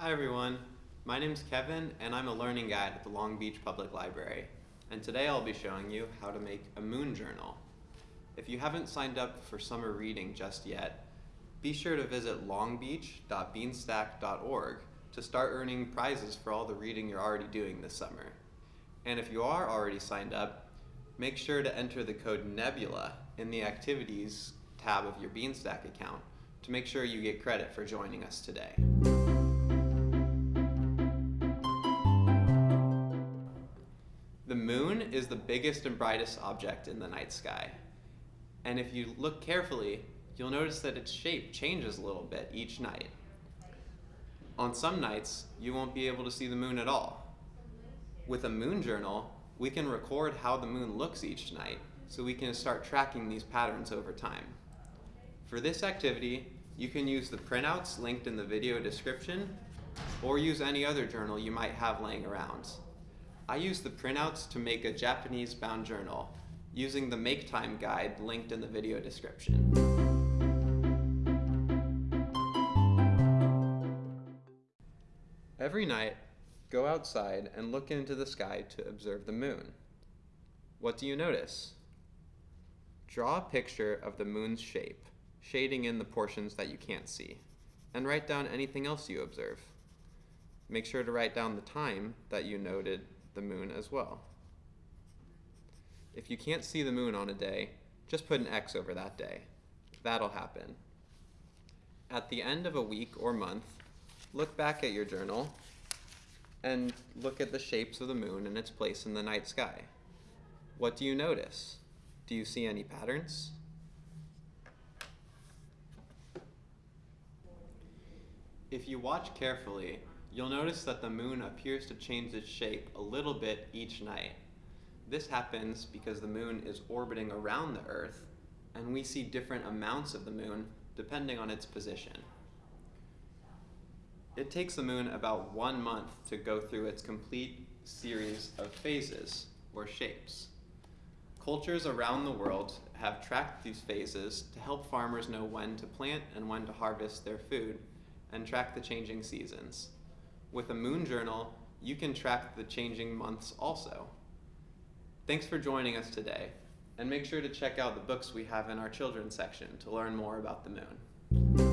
Hi everyone, my name is Kevin and I'm a learning guide at the Long Beach Public Library. And today I'll be showing you how to make a moon journal. If you haven't signed up for summer reading just yet, be sure to visit longbeach.beanstack.org to start earning prizes for all the reading you're already doing this summer. And if you are already signed up, make sure to enter the code NEBULA in the Activities tab of your Beanstack account to make sure you get credit for joining us today. Moon is the biggest and brightest object in the night sky. And if you look carefully, you'll notice that its shape changes a little bit each night. On some nights, you won't be able to see the moon at all. With a moon journal, we can record how the moon looks each night so we can start tracking these patterns over time. For this activity, you can use the printouts linked in the video description or use any other journal you might have laying around. I use the printouts to make a Japanese bound journal using the make time guide linked in the video description. Every night, go outside and look into the sky to observe the moon. What do you notice? Draw a picture of the moon's shape, shading in the portions that you can't see, and write down anything else you observe. Make sure to write down the time that you noted the moon as well. If you can't see the moon on a day, just put an X over that day. That'll happen. At the end of a week or month, look back at your journal and look at the shapes of the moon and its place in the night sky. What do you notice? Do you see any patterns? If you watch carefully, you'll notice that the moon appears to change its shape a little bit each night. This happens because the moon is orbiting around the Earth, and we see different amounts of the moon depending on its position. It takes the moon about one month to go through its complete series of phases, or shapes. Cultures around the world have tracked these phases to help farmers know when to plant and when to harvest their food, and track the changing seasons. With a moon journal, you can track the changing months also. Thanks for joining us today, and make sure to check out the books we have in our children's section to learn more about the moon.